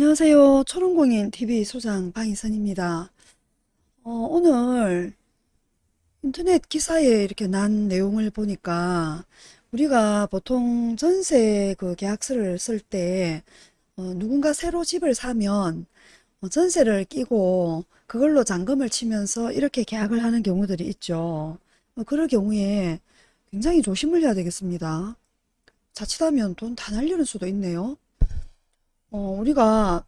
안녕하세요. 초롱공인 TV 소장 방희선입니다. 어, 오늘 인터넷 기사에 이렇게 난 내용을 보니까 우리가 보통 전세 그 계약서를 쓸때 어, 누군가 새로 집을 사면 어, 전세를 끼고 그걸로 잔금을 치면서 이렇게 계약을 하는 경우들이 있죠. 어, 그럴 경우에 굉장히 조심을 해야 되겠습니다. 자칫하면 돈 다 날리는 수도 있네요. 어, 우리가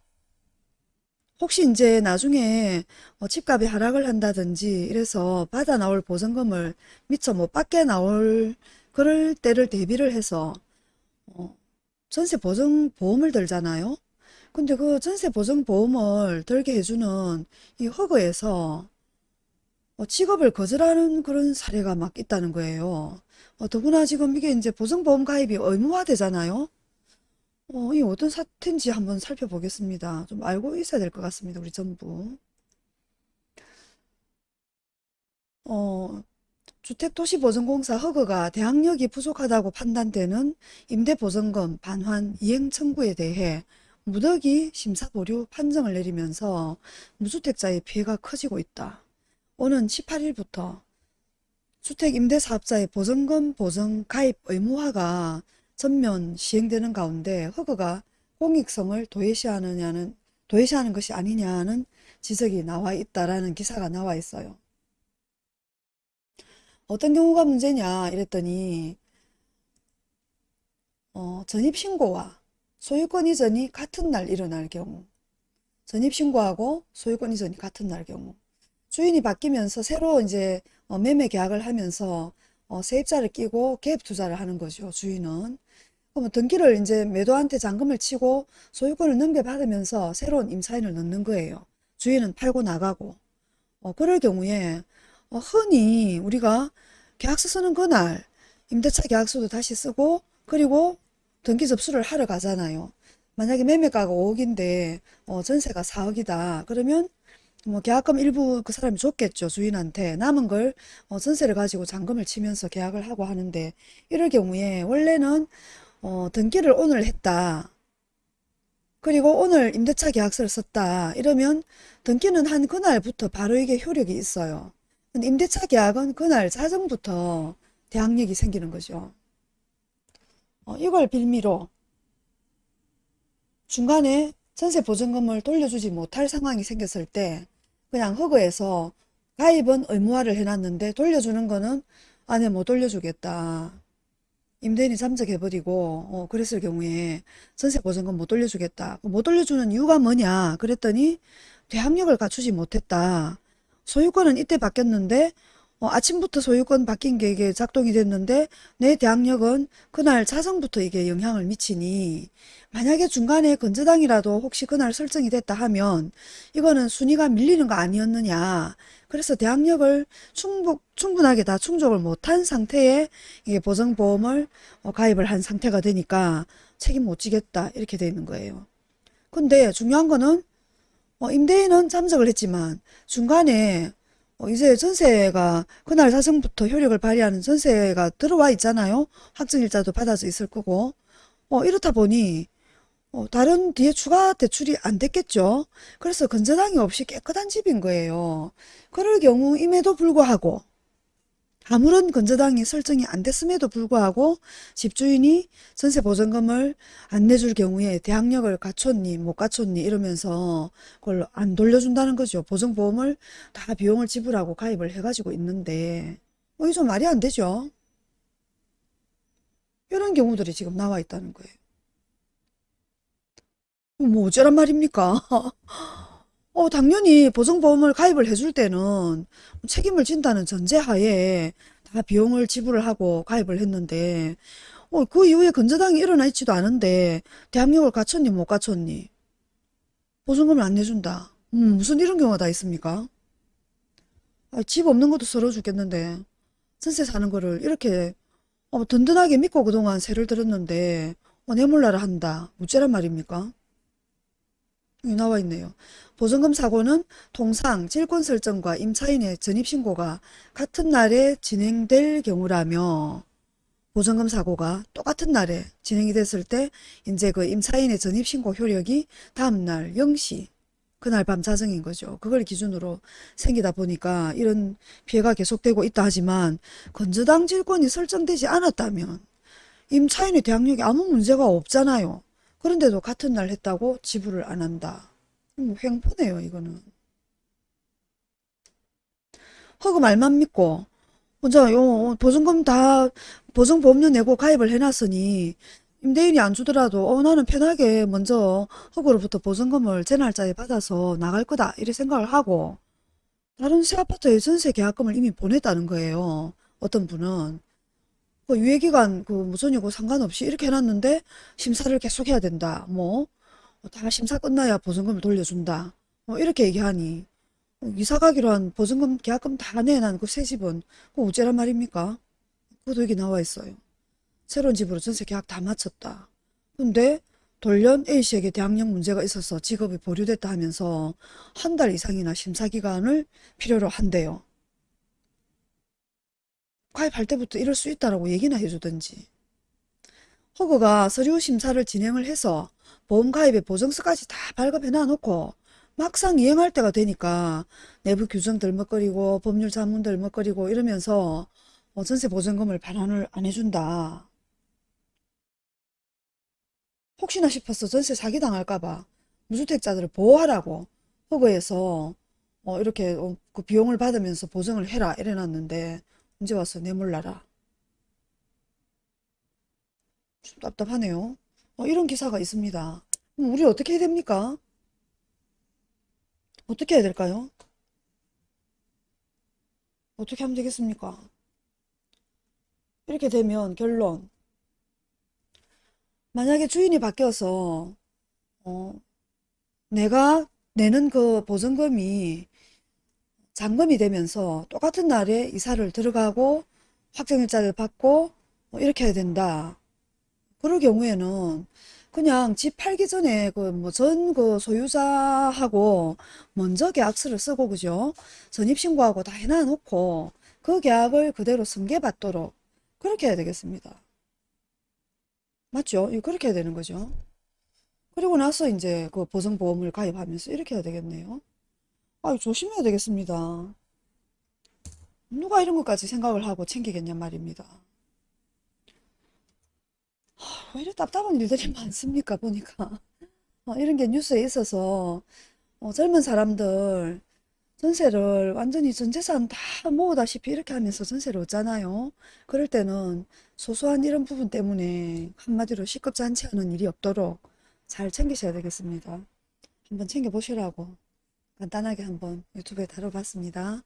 혹시 이제 나중에 어, 집값이 하락을 한다든지 이래서 받아 나올 보증금을 미처 못 받게 나올 그럴 때를 대비를 해서 어, 전세 보증 보험을 들잖아요. 근데 그 전세 보증 보험을 들게 해주는 이 허그에서 어, 직업을 거절하는 그런 사례가 막 있다는 거예요. 어, 더구나 지금 이게 이제 보증보험 가입이 의무화 되잖아요. 어, 이 어떤 사태인지 한번 살펴보겠습니다. 좀 알고 있어야 될 것 같습니다. 우리 전부. 어, 주택도시보증공사 허그가 대항력이 부족하다고 판단되는 임대보증금 반환 이행 청구에 대해 무더기 심사보류 판정을 내리면서 무주택자의 피해가 커지고 있다. 오는 18일부터 주택임대사업자의 보증금 보증 가입 의무화가 전면 시행되는 가운데 허그가 공익성을 도외시하느냐는 도외시하는 것이 아니냐는 지적이 나와 있다라는 기사가 나와 있어요. 어떤 경우가 문제냐 이랬더니 어, 전입신고와 소유권 이전이 같은 날 일어날 경우 전입신고하고 소유권 이전이 같은 날 경우 주인이 바뀌면서 새로 이제 어, 매매 계약을 하면서 어, 세입자를 끼고 갭 투자를 하는 거죠. 주인은. 그러면 등기를 이제 매도한테 잔금을 치고 소유권을 넘겨받으면서 새로운 임차인을 넣는 거예요. 주인은 팔고 나가고. 어, 그럴 경우에 어, 흔히 우리가 계약서 쓰는 그날 임대차 계약서도 다시 쓰고 그리고 등기 접수를 하러 가잖아요. 만약에 매매가가 5억인데 어, 전세가 4억이다. 그러면 뭐 계약금 일부 그 사람이 줬겠죠. 주인한테. 남은 걸 어, 전세를 가지고 잔금을 치면서 계약을 하고 하는데 이럴 경우에 원래는 어, 등기를 오늘 했다. 그리고 오늘 임대차 계약서를 썼다. 이러면 등기는 한 그날부터 바로 이게 효력이 있어요. 근데 임대차 계약은 그날 자정부터 대항력이 생기는 거죠. 어, 이걸 빌미로 중간에 전세 보증금을 돌려주지 못할 상황이 생겼을 때 그냥 허그에서 가입은 의무화를 해놨는데 돌려주는 거는 아니 못 돌려주겠다. 임대인이 잠적해버리고 어, 그랬을 경우에 전세보증금 못 돌려주겠다. 못 돌려주는 이유가 뭐냐 그랬더니 대항력을 갖추지 못했다. 소유권은 이때 바뀌었는데 어, 아침부터 소유권 바뀐 게 이게 작동이 됐는데 내 대항력은 그날 자정부터 이게 영향을 미치니 만약에 중간에 건저당이라도 혹시 그날 설정이 됐다 하면 이거는 순위가 밀리는 거 아니었느냐. 그래서 대항력을 충분, 충분하게 다 충족을 못한 상태에 이게 보증보험을 어, 가입을 한 상태가 되니까 책임 못 지겠다 이렇게 되어 있는 거예요. 근데 중요한 거는 어, 임대인은 잠적을 했지만 중간에 어, 이제 전세가 그날 사정부터 효력을 발휘하는 전세가 들어와 있잖아요. 확정일자도 받아져 있을 거고. 어, 이렇다 보니 어, 다른 뒤에 추가 대출이 안 됐겠죠. 그래서 건전항이 없이 깨끗한 집인 거예요. 그럴 경우 임에도 불구하고 아무런 건저당이 설정이 안 됐음에도 불구하고 집주인이 전세보증금을 안 내줄 경우에 대항력을 갖췄니 못 갖췄니 이러면서 그걸 안 돌려준다는 거죠. 보증보험을 다 비용을 지불하고 가입을 해가지고 있는데 뭐좀 말이 안 되죠. 이런 경우들이 지금 나와 있다는 거예요. 뭐 어쩌란 말입니까? 어, 당연히 보증보험을 가입을 해줄 때는 책임을 진다는 전제하에 다 비용을 지불을 하고 가입을 했는데 어, 그 이후에 건저당이 일어나 있지도 않은데 대항력을 갖췄니 못 갖췄니 보증금을 안 내준다. 음, 무슨 이런 경우가 다 있습니까? 아, 집 없는 것도 서러워 죽겠는데 전세 사는 거를 이렇게 어, 든든하게 믿고 그동안 세를 들었는데 어, 내 몰라라 한다. 무죄란 말입니까? 나와 있네요. 보증금 사고는 통상 질권 설정과 임차인의 전입신고가 같은 날에 진행될 경우라며 보증금 사고가 똑같은 날에 진행이 됐을 때 이제 그 임차인의 전입신고 효력이 다음날 0시 그날 밤 자정인 거죠. 그걸 기준으로 생기다 보니까 이런 피해가 계속되고 있다 하지만 건저당 질권이 설정되지 않았다면 임차인의 대항력에 아무 문제가 없잖아요. 그런데도 같은 날 했다고 지불을 안 한다. 뭐 횡포네요 이거는. 허그 말만 믿고 먼저 요 보증금 다 보증보험료 내고 가입을 해놨으니 임대인이 안 주더라도 어 나는 편하게 먼저 허그로부터 보증금을 제 날짜에 받아서 나갈 거다 이렇게 생각을 하고 다른 새 아파트에 전세 계약금을 이미 보냈다는 거예요. 어떤 분은 그 유예기간 그 무선이고 상관없이 이렇게 해놨는데 심사를 계속 해야 된다. 뭐 다 심사 끝나야 보증금을 돌려준다. 뭐 이렇게 얘기하니 이사 가기로 한 보증금 계약금 다 내난 그 새 집은 그 어째란 말입니까? 그것도 여기 나와 있어요. 새로운 집으로 전세 계약 다 마쳤다. 근데 돌연 A씨에게 대학력 문제가 있어서 직업이 보류됐다 하면서 한 달 이상이나 심사 기간을 필요로 한대요. 가입할 때부터 이럴 수 있다라고 얘기나 해주든지. 허그가 서류 심사를 진행을 해서 보험 가입의 보증서까지 다 발급해 놔놓고 막상 이행할 때가 되니까 내부 규정 들먹거리고 법률 자문 들먹거리고 이러면서 어, 전세 보증금을 반환을 안 해준다. 혹시나 싶어서 전세 사기당할까봐 무주택자들을 보호하라고 허그에서 어, 이렇게 어, 그 비용을 받으면서 보증을 해라 이래놨는데 이제 와서 내몰라라. 좀 답답하네요. 어, 이런 기사가 있습니다. 그럼 우리 어떻게 해야 됩니까? 어떻게 해야 될까요? 어떻게 하면 되겠습니까? 이렇게 되면 결론. 만약에 주인이 바뀌어서 어, 내가 내는 그 보증금이 잔금이 되면서 똑같은 날에 이사를 들어가고 확정일자를 받고 뭐 이렇게 해야 된다. 그럴 경우에는 그냥 집 팔기 전에 그 뭐 전 그 소유자하고 먼저 계약서를 쓰고 그죠? 전입신고하고 다 해놔 놓고 그 계약을 그대로 승계받도록 그렇게 해야 되겠습니다. 맞죠? 그렇게 해야 되는 거죠. 그리고 나서 이제 그 보증보험을 가입하면서 이렇게 해야 되겠네요. 아, 조심해야 되겠습니다. 누가 이런 것까지 생각을 하고 챙기겠냔 말입니다. 왜 이렇게 답답한 일들이 많습니까, 보니까. 어, 이런 게 뉴스에 있어서 어, 젊은 사람들 전세를 완전히 전 재산 다 모으다시피 이렇게 하면서 전세를 얻잖아요. 그럴 때는 소소한 이런 부분 때문에 한마디로 않은 일이 없도록 잘 챙기셔야 되겠습니다. 한번 챙겨보시라고 간단하게 한번 유튜브에 다뤄봤습니다.